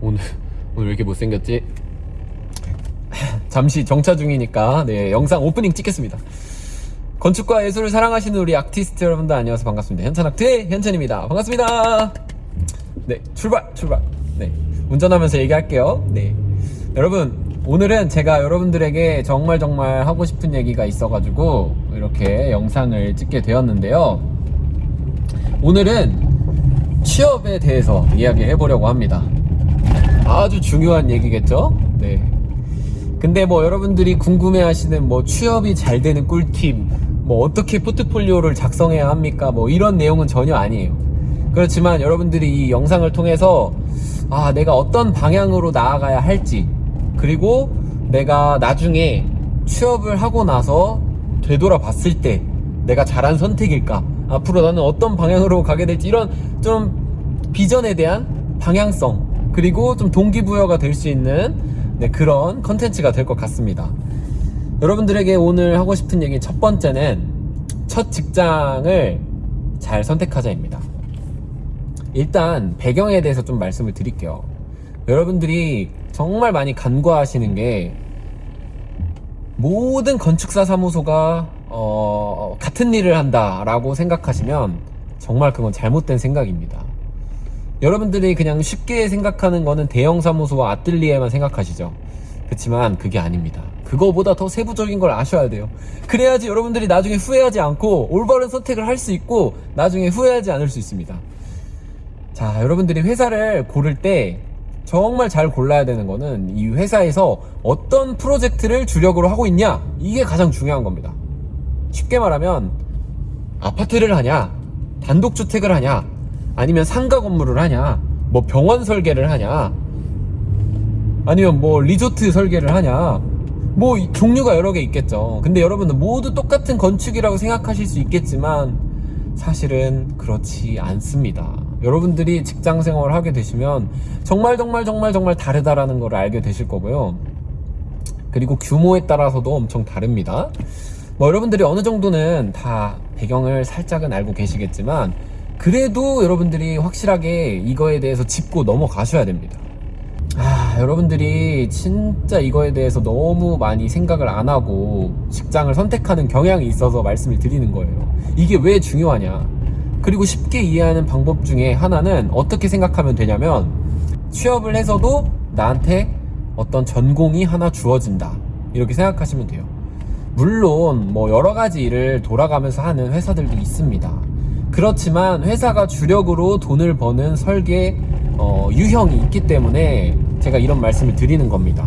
오늘 오늘 왜 이렇게 못생겼지? 잠시 정차 중이니까 네 영상 오프닝 찍겠습니다. 건축과 예술을 사랑하시는 우리 아티스트 여러분들 안녕하세요 반갑습니다. 현찬학트의 현찬입니다. 반갑습니다. 네 출발 출발. 네 운전하면서 얘기할게요. 네 여러분 오늘은 제가 여러분들에게 정말 정말 하고 싶은 얘기가 있어가지고 이렇게 영상을 찍게 되었는데요. 오늘은 취업에 대해서 이야기해 보려고 합니다. 아주 중요한 얘기겠죠? 네. 근데 뭐 여러분들이 궁금해 하시는 뭐 취업이 잘 되는 꿀팁, 뭐 어떻게 포트폴리오를 작성해야 합니까? 뭐 이런 내용은 전혀 아니에요. 그렇지만 여러분들이 이 영상을 통해서 아, 내가 어떤 방향으로 나아가야 할지, 그리고 내가 나중에 취업을 하고 나서 되돌아 봤을 때 내가 잘한 선택일까? 앞으로 나는 어떤 방향으로 가게 될지 이런 좀 비전에 대한 방향성 그리고 좀 동기부여가 될 수 있는 네, 그런 컨텐츠가 될 것 같습니다. 여러분들에게 오늘 하고 싶은 얘기 첫 번째는 첫 직장을 잘 선택하자입니다. 일단 배경에 대해서 좀 말씀을 드릴게요. 여러분들이 정말 많이 간과하시는 게 모든 건축사 사무소가 어, 같은 일을 한다라고 생각하시면 정말 그건 잘못된 생각입니다. 여러분들이 그냥 쉽게 생각하는 거는 대형 사무소와 아뜰리에만 생각하시죠. 그렇지만 그게 아닙니다. 그거보다 더 세부적인 걸 아셔야 돼요. 그래야지 여러분들이 나중에 후회하지 않고 올바른 선택을 할 수 있고 나중에 후회하지 않을 수 있습니다. 자, 여러분들이 회사를 고를 때 정말 잘 골라야 되는 거는 이 회사에서 어떤 프로젝트를 주력으로 하고 있냐 이게 가장 중요한 겁니다. 쉽게 말하면 아파트를 하냐 단독주택을 하냐 아니면 상가 건물을 하냐? 뭐 병원 설계를 하냐? 아니면 뭐 리조트 설계를 하냐? 뭐 이- 종류가 여러 개 있겠죠. 근데 여러분들 모두 똑같은 건축이라고 생각하실 수 있겠지만 사실은 그렇지 않습니다. 여러분들이 직장 생활을 하게 되시면 정말 정말 정말 정말 다르다라는 걸 알게 되실 거고요. 그리고 규모에 따라서도 엄청 다릅니다. 뭐 여러분들이 어느 정도는 다 배경을 살짝은 알고 계시겠지만 그래도 여러분들이 확실하게 이거에 대해서 짚고 넘어가셔야 됩니다. 아, 여러분들이 진짜 이거에 대해서 너무 많이 생각을 안 하고 직장을 선택하는 경향이 있어서 말씀을 드리는 거예요. 이게 왜 중요하냐? 그리고 쉽게 이해하는 방법 중에 하나는 어떻게 생각하면 되냐면 취업을 해서도 나한테 어떤 전공이 하나 주어진다. 이렇게 생각하시면 돼요. 물론 뭐 여러 가지 일을 돌아가면서 하는 회사들도 있습니다. 그렇지만 회사가 주력으로 돈을 버는 설계 어, 유형이 있기 때문에 제가 이런 말씀을 드리는 겁니다.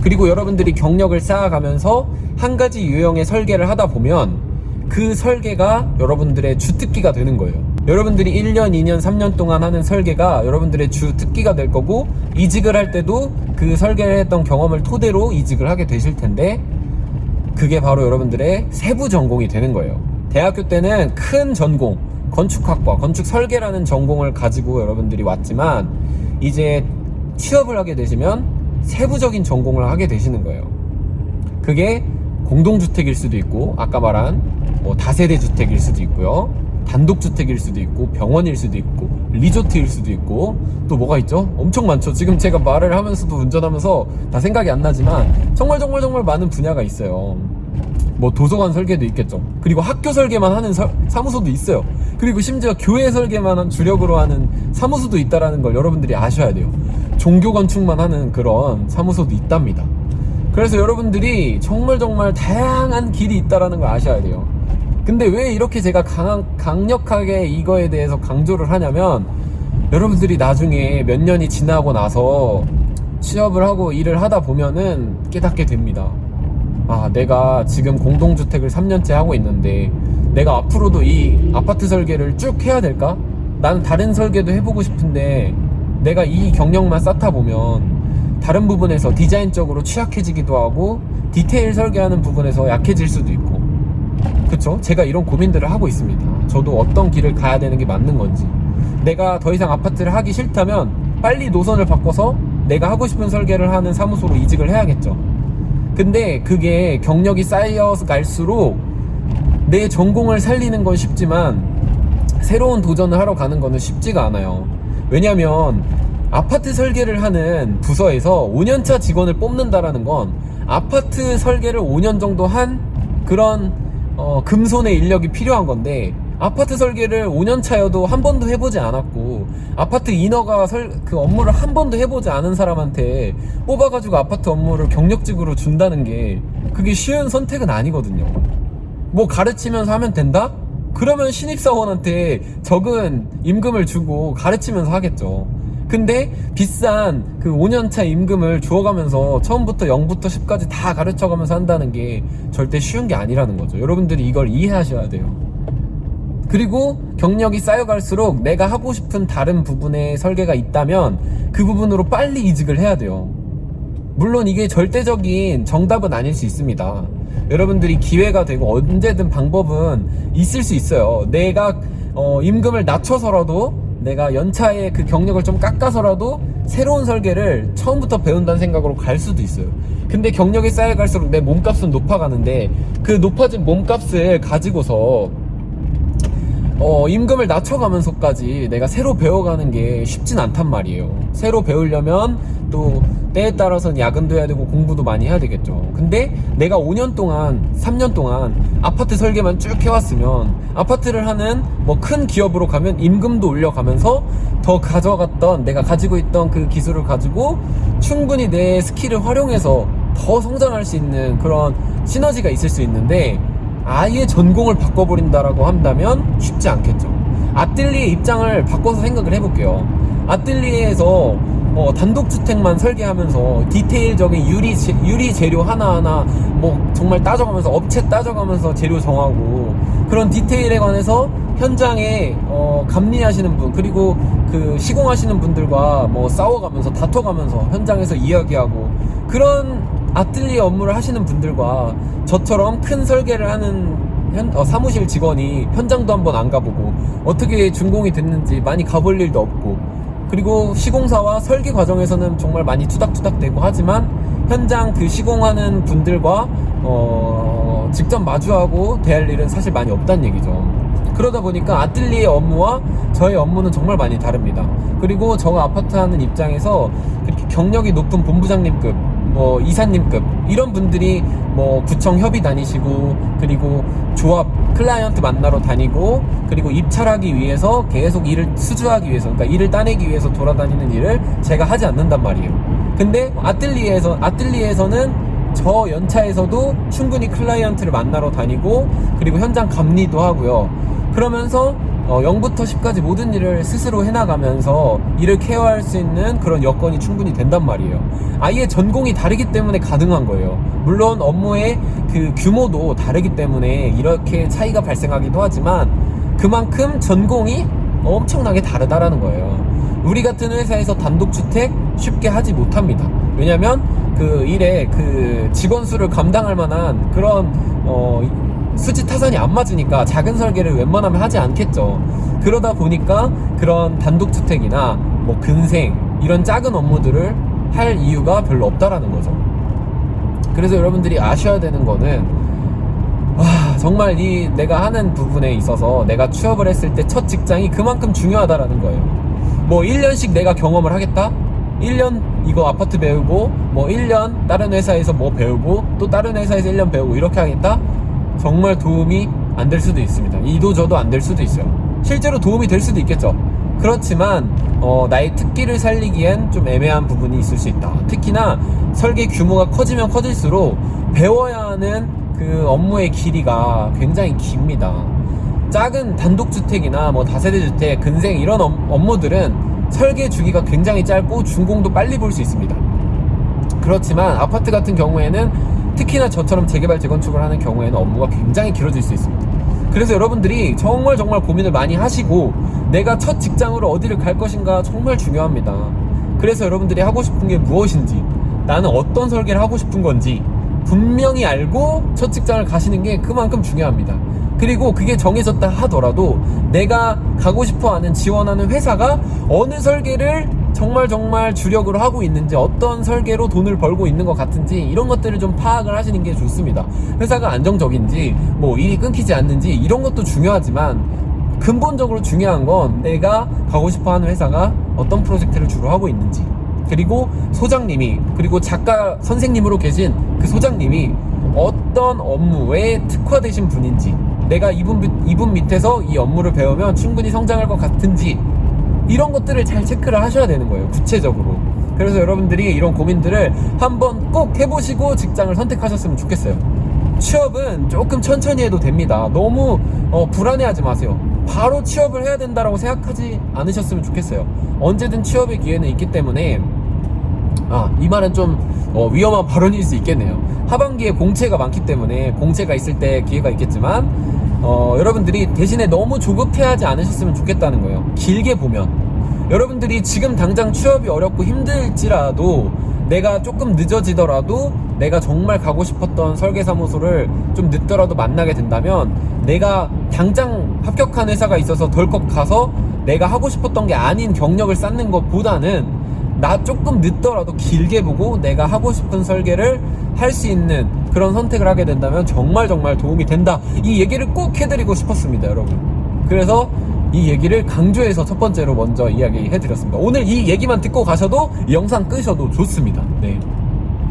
그리고 여러분들이 경력을 쌓아가면서 한 가지 유형의 설계를 하다 보면 그 설계가 여러분들의 주특기가 되는 거예요. 여러분들이 1년, 2년, 3년 동안 하는 설계가 여러분들의 주특기가 될 거고 이직을 할 때도 그 설계를 했던 경험을 토대로 이직을 하게 되실 텐데 그게 바로 여러분들의 세부 전공이 되는 거예요. 대학교 때는 큰 전공, 건축학과, 건축 설계라는 전공을 가지고 여러분들이 왔지만 이제 취업을 하게 되시면 세부적인 전공을 하게 되시는 거예요. 그게 공동주택일 수도 있고 아까 말한 뭐 다세대 주택일 수도 있고요 단독주택일 수도 있고 병원일 수도 있고 리조트일 수도 있고 또 뭐가 있죠? 엄청 많죠 지금 제가 말을 하면서도 운전하면서 다 생각이 안 나지만 정말 정말 정말 많은 분야가 있어요 뭐 도서관 설계도 있겠죠 그리고 학교 설계만 하는 설- 사무소도 있어요 그리고 심지어 교회 설계만 한 주력으로 하는 사무소도 있다라는 걸 여러분들이 아셔야 돼요 종교 건축만 하는 그런 사무소도 있답니다 그래서 여러분들이 정말 정말 다양한 길이 있다라는 걸 아셔야 돼요. 근데 왜 이렇게 제가 강, 강력하게 이거에 대해서 강조를 하냐면 여러분들이 나중에 몇 년이 지나고 나서 취업을 하고 일을 하다 보면은 깨닫게 됩니다. 아, 내가 지금 공동주택을 3년째 하고 있는데 내가 앞으로도 이 아파트 설계를 쭉 해야 될까? 나는 다른 설계도 해보고 싶은데 내가 이 경력만 쌓다 보면 다른 부분에서 디자인적으로 취약해지기도 하고 디테일 설계하는 부분에서 약해질 수도 있고 그쵸? 제가 이런 고민들을 하고 있습니다. 저도 어떤 길을 가야 되는 게 맞는 건지 내가 더 이상 아파트를 하기 싫다면 빨리 노선을 바꿔서 내가 하고 싶은 설계를 하는 사무소로 이직을 해야겠죠. 근데 그게 경력이 쌓여 갈수록 내 전공을 살리는 건 쉽지만 새로운 도전을 하러 가는 거는 쉽지가 않아요. 왜냐면 아파트 설계를 하는 부서에서 5년차 직원을 뽑는다라는 건 아파트 설계를 5년 정도 한 그런 어, 금손의 인력이 필요한 건데 아파트 설계를 5년 차여도 한 번도 해보지 않았고 아파트 인허가 설, 그 업무를 한 번도 해보지 않은 사람한테 뽑아가지고 아파트 업무를 경력직으로 준다는 게 그게 쉬운 선택은 아니거든요. 뭐 가르치면서 하면 된다? 그러면 신입사원한테 적은 임금을 주고 가르치면서 하겠죠. 근데 비싼 그 5년차 임금을 주어가면서 처음부터 0부터 10까지 다 가르쳐가면서 한다는 게 절대 쉬운 게 아니라는 거죠. 여러분들이 이걸 이해하셔야 돼요. 그리고 경력이 쌓여갈수록 내가 하고 싶은 다른 부분의 설계가 있다면 그 부분으로 빨리 이직을 해야 돼요. 물론 이게 절대적인 정답은 아닐 수 있습니다. 여러분들이 기회가 되고 언제든 방법은 있을 수 있어요. 내가 어, 임금을 낮춰서라도 내가 연차의 그 경력을 좀 깎아서라도 새로운 설계를 처음부터 배운다는 생각으로 갈 수도 있어요. 근데 경력이 쌓여갈수록 내 몸값은 높아가는데 그 높아진 몸값을 가지고서 어, 임금을 낮춰가면서까지 내가 새로 배워가는 게 쉽진 않단 말이에요. 새로 배우려면 또 때에 따라서는 야근도 해야 되고 공부도 많이 해야 되겠죠. 근데 내가 5년 동안, 3년 동안 아파트 설계만 쭉 해왔으면 아파트를 하는 뭐 큰 기업으로 가면 임금도 올려가면서 더 가져갔던 내가 가지고 있던 그 기술을 가지고 충분히 내 skill을 활용해서 더 성장할 수 있는 그런 시너지가 있을 수 있는데 아예 전공을 바꿔버린다라고 한다면 쉽지 않겠죠. 아뜰리에 입장을 바꿔서 생각을 해볼게요. 아뜰리에에서 어, 단독주택만 설계하면서 디테일적인 유리, 재, 유리 재료 하나하나 뭐 정말 따져가면서 업체 따져가면서 재료 정하고 그런 디테일에 관해서 현장에 어, 감리하시는 분 그리고 그 시공하시는 분들과 뭐 싸워가면서 다퉈가면서 현장에서 이야기하고 그런 아틀리에 업무를 하시는 분들과 저처럼 큰 설계를 하는 현, 어, 사무실 직원이 현장도 한번 안 가보고 어떻게 준공이 됐는지 많이 가볼 일도 없고 그리고 시공사와 설계 과정에서는 정말 많이 투닥투닥대고 하지만 현장 그 시공하는 분들과 어, 직접 마주하고 대할 일은 사실 많이 없다는 얘기죠. 그러다 보니까 아틀리에 업무와 저의 업무는 정말 많이 다릅니다. 그리고 저가 아파트 하는 입장에서 그렇게 경력이 높은 본부장님급 뭐 이사님급 이런 분들이 뭐 구청 협의 다니시고 그리고 조합 클라이언트 만나러 다니고 그리고 입찰하기 위해서 계속 일을 수주하기 위해서 그러니까 일을 따내기 위해서 돌아다니는 일을 제가 하지 않는단 말이에요. 근데 아틀리에에서 아틀리에에서는 저 연차에서도 충분히 클라이언트를 만나러 다니고 그리고 현장 감리도 하고요. 그러면서 어, 0부터 10까지 모든 일을 스스로 해나가면서 일을 케어할 수 있는 그런 여건이 충분히 된단 말이에요. 아예 전공이 다르기 때문에 가능한 거예요. 물론 업무의 그 규모도 다르기 때문에 이렇게 차이가 발생하기도 하지만 그만큼 전공이 엄청나게 다르다라는 거예요. 우리 같은 회사에서 단독주택 쉽게 하지 못합니다. 왜냐면 그 일에 그 직원 수를 감당할 만한 그런 어 수지 타산이 안 맞으니까 작은 설계를 웬만하면 하지 않겠죠. 그러다 보니까 그런 단독주택이나 뭐 근생 이런 작은 업무들을 할 이유가 별로 없다라는 거죠. 그래서 여러분들이 아셔야 되는 거는 와 정말 이 내가 하는 부분에 있어서 내가 취업을 했을 때 첫 직장이 그만큼 중요하다라는 거예요. 뭐 1년씩 내가 경험을 하겠다? 1년 이거 아파트 배우고 뭐 1년 다른 회사에서 뭐 배우고 또 다른 회사에서 1년 배우고 이렇게 하겠다? 정말 도움이 안 될 수도 있습니다. 이도 저도 안 될 수도 있어요. 실제로 도움이 될 수도 있겠죠. 그렇지만 어, 나의 특기를 살리기엔 좀 애매한 부분이 있을 수 있다. 특히나 설계 규모가 커지면 커질수록 배워야 하는 그 업무의 길이가 굉장히 깁니다. 작은 단독주택이나 뭐 다세대주택, 근생 이런 업, 업무들은 설계 주기가 굉장히 짧고 준공도 빨리 볼 수 있습니다. 그렇지만 아파트 같은 경우에는 특히나 저처럼 재개발 재건축을 하는 경우에는 업무가 굉장히 길어질 수 있습니다. 그래서 여러분들이 정말 정말 고민을 많이 하시고 내가 첫 직장으로 어디를 갈 것인가 정말 중요합니다. 그래서 여러분들이 하고 싶은 게 무엇인지 나는 어떤 설계를 하고 싶은 건지 분명히 알고 첫 직장을 가시는 게 그만큼 중요합니다. 그리고 그게 정해졌다 하더라도 내가 가고 싶어 하는 지원하는 회사가 어느 설계를 정말 정말 주력으로 하고 있는지 어떤 설계로 돈을 벌고 있는 것 같은지 이런 것들을 좀 파악을 하시는 게 좋습니다. 회사가 안정적인지 뭐 일이 끊기지 않는지 이런 것도 중요하지만 근본적으로 중요한 건 내가 가고 싶어 하는 회사가 어떤 프로젝트를 주로 하고 있는지 그리고 소장님이 그리고 작가 선생님으로 계신 그 소장님이 어떤 업무에 특화되신 분인지 내가 이분, 밑- 이분 밑에서 이 업무를 배우면 충분히 성장할 것 같은지 이런 것들을 잘 체크를 하셔야 되는 거예요 구체적으로. 그래서 여러분들이 이런 고민들을 한번 꼭 해보시고 직장을 선택하셨으면 좋겠어요. 취업은 조금 천천히 해도 됩니다. 너무 어, 불안해하지 마세요. 바로 취업을 해야 된다라고 생각하지 않으셨으면 좋겠어요. 언제든 취업의 기회는 있기 때문에 아, 이 말은 좀 어, 위험한 발언일 수 있겠네요. 하반기에 공채가 많기 때문에 공채가 있을 때 기회가 있겠지만 어, 여러분들이 대신에 너무 조급해하지 않으셨으면 좋겠다는 거예요. 길게 보면 여러분들이 지금 당장 취업이 어렵고 힘들지라도 내가 조금 늦어지더라도 내가 정말 가고 싶었던 설계사무소를 좀 늦더라도 만나게 된다면 내가 당장 합격한 회사가 있어서 덜컥 가서 내가 하고 싶었던 게 아닌 경력을 쌓는 것보다는 나 조금 늦더라도 길게 보고 내가 하고 싶은 설계를 할 수 있는 그런 선택을 하게 된다면 정말 정말 도움이 된다. 이 얘기를 꼭 해드리고 싶었습니다, 여러분. 그래서 이 얘기를 강조해서 첫 번째로 먼저 이야기해 드렸습니다. 오늘 이 얘기만 듣고 가셔도 이 영상 끄셔도 좋습니다. 네.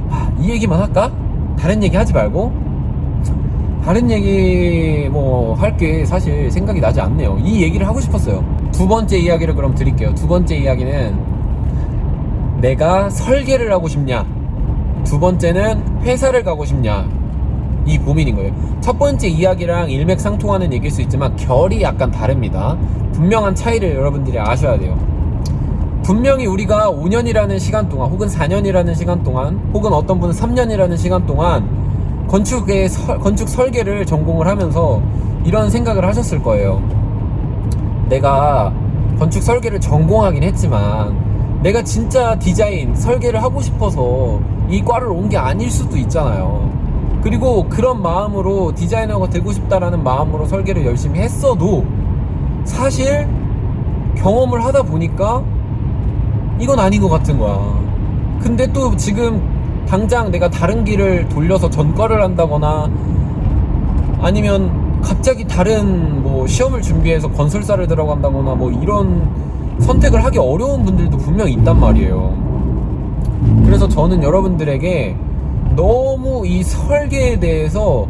아, 이 얘기만 할까? 다른 얘기 하지 말고 다른 얘기 뭐 할 게 사실 생각이 나지 않네요. 이 얘기를 하고 싶었어요. 두 번째 이야기를 그럼 드릴게요. 두 번째 이야기는 내가 설계를 하고 싶냐? 두 번째는 회사를 가고 싶냐? 이 고민인 거예요. 첫 번째 이야기랑 일맥상통하는 얘기일 수 있지만 결이 약간 다릅니다. 분명한 차이를 여러분들이 아셔야 돼요. 분명히 우리가 5년이라는 시간 동안 혹은 4년이라는 시간 동안 혹은 어떤 분은 3년이라는 시간 동안 건축의 설- 건축 설계를 전공을 하면서 이런 생각을 하셨을 거예요. 내가 건축 설계를 전공하긴 했지만 내가 진짜 디자인 설계를 하고 싶어서 이 과를 온 게 아닐 수도 있잖아요. 그리고 그런 마음으로 디자이너가 되고 싶다라는 마음으로 설계를 열심히 했어도 사실 경험을 하다 보니까 이건 아닌 것 같은 거야. 근데 또 지금 당장 내가 다른 길을 돌려서 전과를 한다거나 아니면 갑자기 다른 뭐 시험을 준비해서 건설사를 들어간다거나 뭐 이런 선택을 하기 어려운 분들도 분명히 있단 말이에요. 그래서 저는 여러분들에게 너무 이 설계에 대해서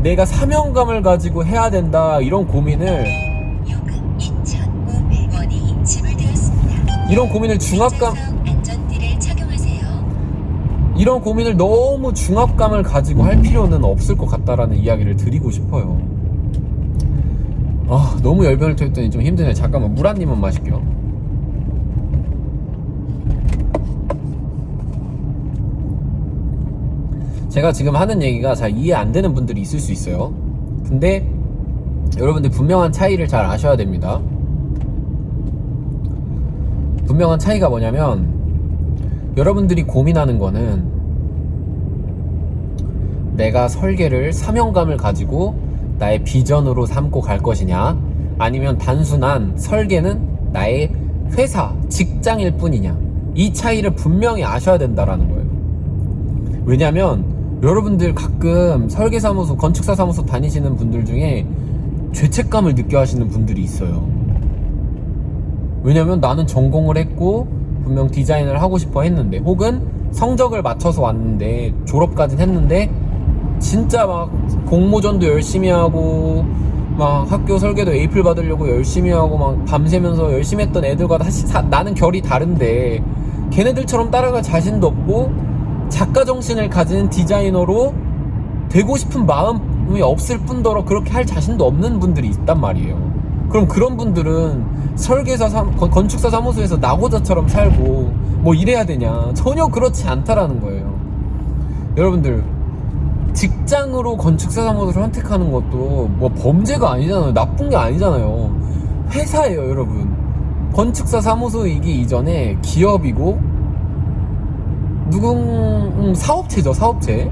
내가 사명감을 가지고 해야 된다 이런 고민을 요금 2,500원이 지불되었습니다. 이런 고민을 중압감. 이런 고민을 너무 중압감을 가지고 할 필요는 없을 것 같다라는 이야기를 드리고 싶어요. 아, 너무 열변을 토했더니 좀 힘드네. 잠깐만, 물 한 입만 마실게요. 제가 지금 하는 얘기가 잘 이해 안 되는 분들이 있을 수 있어요. 근데 여러분들 분명한 차이를 잘 아셔야 됩니다. 분명한 차이가 뭐냐면 여러분들이 고민하는 거는 내가 설계를 사명감을 가지고 나의 비전으로 삼고 갈 것이냐 아니면 단순한 설계는 나의 회사, 직장일 뿐이냐 이 차이를 분명히 아셔야 된다라는 거예요. 왜냐면 여러분들 가끔 설계사무소, 건축사 사무소 다니시는 분들 중에 죄책감을 느껴 하시는 분들이 있어요. 왜냐면 나는 전공을 했고 분명 디자인을 하고 싶어 했는데 혹은 성적을 맞춰서 왔는데 졸업까지 했는데 진짜 막 공모전도 열심히 하고 막 학교 설계도 에이플 받으려고 열심히 하고 막 밤새면서 열심히 했던 애들과 다시 사- 나는 결이 다른데 걔네들처럼 따라갈 자신도 없고 작가 정신을 가진 디자이너로 되고 싶은 마음이 없을 뿐더러 그렇게 할 자신도 없는 분들이 있단 말이에요. 그럼 그런 분들은 설계사 사, 건- 건축사 사무소에서 나고자처럼 살고 뭐 이래야 되냐 전혀 그렇지 않다라는 거예요. 여러분들 직장으로 건축사 사무소를 선택하는 것도 뭐 범죄가 아니잖아요. 나쁜 게 아니잖아요. 회사예요, 여러분. 건축사 사무소이기 이전에 기업이고 누군 음, 사업체죠, 사업체.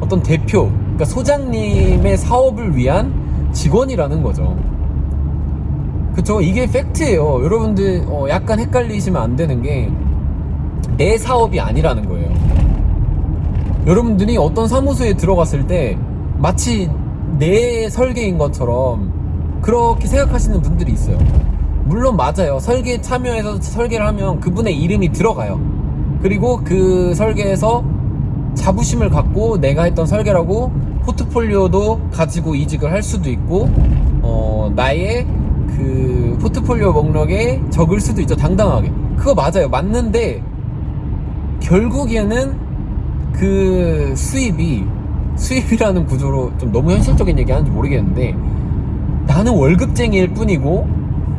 어떤 대표, 그러니까 소장님의 사업을 위한 직원이라는 거죠. 그쵸? 이게 팩트예요. 여러분들 어, 약간 헷갈리시면 안 되는 게 내 사업이 아니라는 거예요. 여러분들이 어떤 사무소에 들어갔을 때 마치 내 설계인 것처럼 그렇게 생각하시는 분들이 있어요. 물론 맞아요. 설계에 참여해서 설계를 하면 그분의 이름이 들어가요. 그리고 그 설계에서 자부심을 갖고 내가 했던 설계라고 포트폴리오도 가지고 이직을 할 수도 있고, 어, 나의 그 포트폴리오 목록에 적을 수도 있죠. 당당하게. 그거 맞아요. 맞는데, 결국에는 그 수입이, 수입이라는 구조로 좀 너무 현실적인 얘기 하는지 모르겠는데, 나는 월급쟁이일 뿐이고,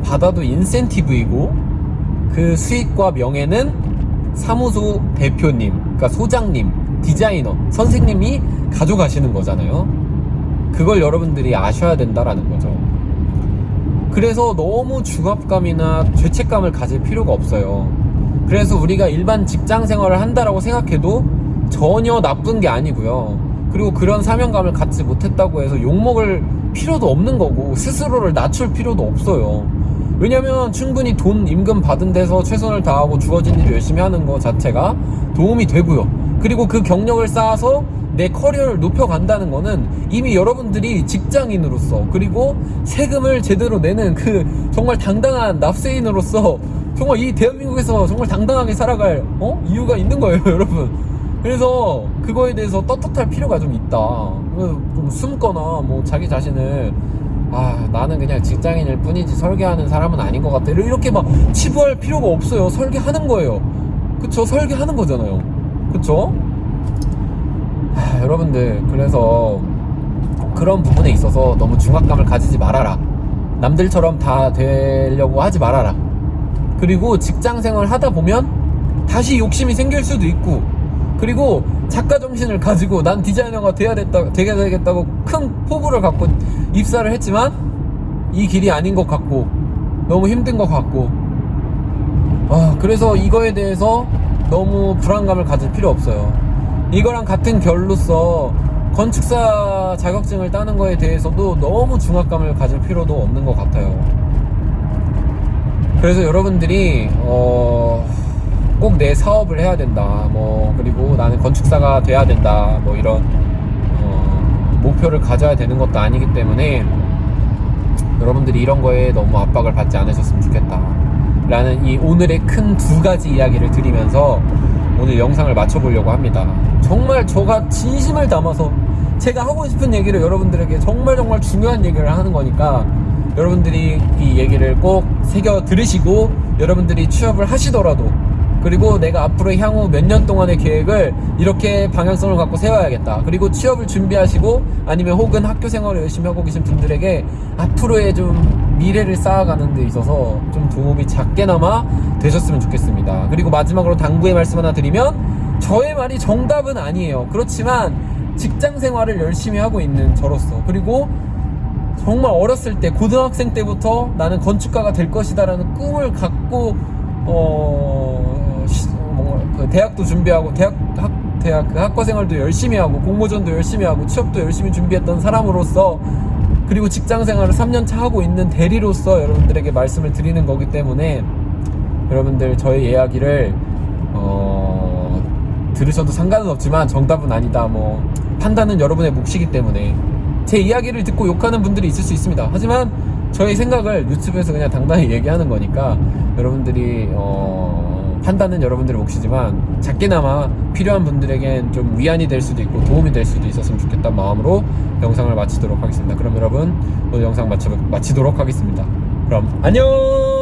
받아도 인센티브이고, 그 수익과 명예는 사무소 대표님, 그러니까 소장님, 디자이너, 선생님이 가져가시는 거잖아요. 그걸 여러분들이 아셔야 된다라는 거죠. 그래서 너무 중압감이나 죄책감을 가질 필요가 없어요. 그래서 우리가 일반 직장 생활을 한다라고 생각해도 전혀 나쁜 게 아니고요. 그리고 그런 사명감을 갖지 못했다고 해서 욕먹을 필요도 없는 거고 스스로를 낮출 필요도 없어요. 왜냐면 충분히 돈 임금 받은 데서 최선을 다하고 주어진 일을 열심히 하는 것 자체가 도움이 되고요. 그리고 그 경력을 쌓아서 내 커리어를 높여간다는 거는 이미 여러분들이 직장인으로서 그리고 세금을 제대로 내는 그 정말 당당한 납세인으로서 정말 이 대한민국에서 정말 당당하게 살아갈 어? 이유가 있는 거예요 여러분 그래서 그거에 대해서 떳떳할 필요가 좀 있다. 좀 숨거나 뭐 자기 자신을 아 나는 그냥 직장인일 뿐이지 설계하는 사람은 아닌 것 같아 이렇게 막 치부할 필요가 없어요. 설계하는 거예요. 그쵸? 설계하는 거잖아요. 그쵸? 하, 여러분들 그래서 그런 부분에 있어서 너무 중압감을 가지지 말아라. 남들처럼 다 되려고 하지 말아라. 그리고 직장 생활 하다 보면 다시 욕심이 생길 수도 있고 그리고 작가 정신을 가지고 난 디자이너가 돼야 됐다 되게 되겠다고 큰 포부를 갖고 입사를 했지만 이 길이 아닌 것 같고 너무 힘든 것 같고. 아 그래서 이거에 대해서 너무 불안감을 가질 필요 없어요. 이거랑 같은 결로서 건축사 자격증을 따는 거에 대해서도 너무 중압감을 가질 필요도 없는 것 같아요. 그래서 여러분들이 어, 꼭 내 사업을 해야 된다. 뭐 그리고 나는 건축사가 돼야 된다. 뭐 이런 어, 목표를 가져야 되는 것도 아니기 때문에 여러분들이 이런 거에 너무 압박을 받지 않으셨으면 좋겠다. 라는 이 오늘의 큰 두 가지 이야기를 드리면서 오늘 영상을 마쳐보려고 합니다. 정말 저가 진심을 담아서 제가 하고 싶은 얘기를 여러분들에게 정말 정말 중요한 얘기를 하는 거니까 여러분들이 이 얘기를 꼭 새겨 들으시고 여러분들이 취업을 하시더라도 그리고 내가 앞으로 향후 몇 년 동안의 계획을 이렇게 방향성을 갖고 세워야겠다. 그리고 취업을 준비하시고 아니면 혹은 학교 생활을 열심히 하고 계신 분들에게 앞으로의 좀 미래를 쌓아가는 데 있어서 좀 도움이 작게나마 되셨으면 좋겠습니다. 그리고 마지막으로 당부의 말씀 하나 드리면 저의 말이 정답은 아니에요. 그렇지만 직장 생활을 열심히 하고 있는 저로서 그리고 정말 어렸을 때 고등학생 때부터 나는 건축가가 될 것이다 라는 꿈을 갖고 어, 대학도 준비하고 대학 학 대학 그 학과 생활도 열심히 하고 공모전도 열심히 하고 취업도 열심히 준비했던 사람으로서 그리고 직장 생활을 3년 차 하고 있는 대리로서 여러분들에게 말씀을 드리는 거기 때문에 여러분들 저의 이야기를 어, 들으셔도 상관은 없지만 정답은 아니다. 뭐 판단은 여러분의 몫이기 때문에 제 이야기를 듣고 욕하는 분들이 있을 수 있습니다. 하지만 저의 생각을 유튜브에서 그냥 당당히 얘기하는 거니까 여러분들이 어, 판단은 여러분들의 몫이지만 작게나마 필요한 분들에겐 좀 위안이 될 수도 있고 도움이 될 수도 있었으면 좋겠다는 마음으로 영상을 마치도록 하겠습니다. 그럼 여러분 오늘 영상 마치, 마치도록 하겠습니다. 그럼 안녕!